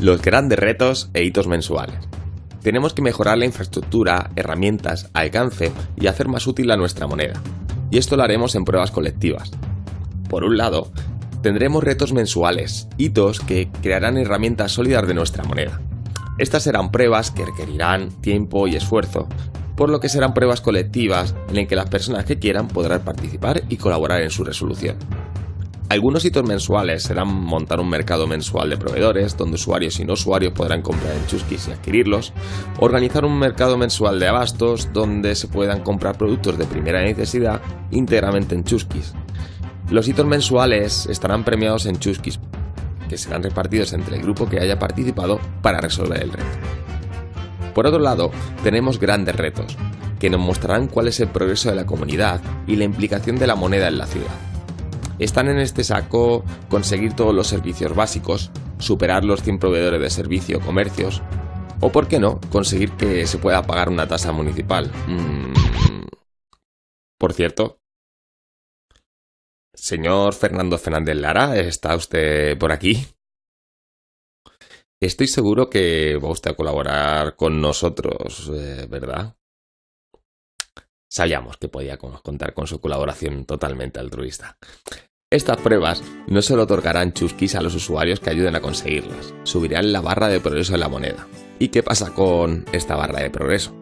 Los grandes retos e hitos mensuales. Tenemos que mejorar la infraestructura, herramientas, alcance y hacer más útil a nuestra moneda. Y esto lo haremos en pruebas colectivas. Por un lado, tendremos retos mensuales, hitos que crearán herramientas sólidas de nuestra moneda. Estas serán pruebas que requerirán tiempo y esfuerzo, por lo que serán pruebas colectivas en las que las personas que quieran podrán participar y colaborar en su resolución. Algunos hitos mensuales serán montar un mercado mensual de proveedores, donde usuarios y no usuarios podrán comprar en Chuskis y adquirirlos, organizar un mercado mensual de abastos, donde se puedan comprar productos de primera necesidad íntegramente en Chuskis. Los hitos mensuales estarán premiados en Chuskis, que serán repartidos entre el grupo que haya participado para resolver el reto. Por otro lado, tenemos grandes retos, que nos mostrarán cuál es el progreso de la comunidad y la implicación de la moneda en la ciudad. Están en este saco conseguir todos los servicios básicos, superar los 100 proveedores de servicio o comercios, o por qué no, conseguir que se pueda pagar una tasa municipal. Mm. Por cierto, señor Fernando Fernández Lara, ¿está usted por aquí? Estoy seguro que va usted a colaborar con nosotros, eh, ¿verdad? Sabíamos que podía contar con su colaboración totalmente altruista. Estas pruebas no solo otorgarán chusquis a los usuarios que ayuden a conseguirlas, subirán la barra de progreso de la moneda. ¿Y qué pasa con esta barra de progreso?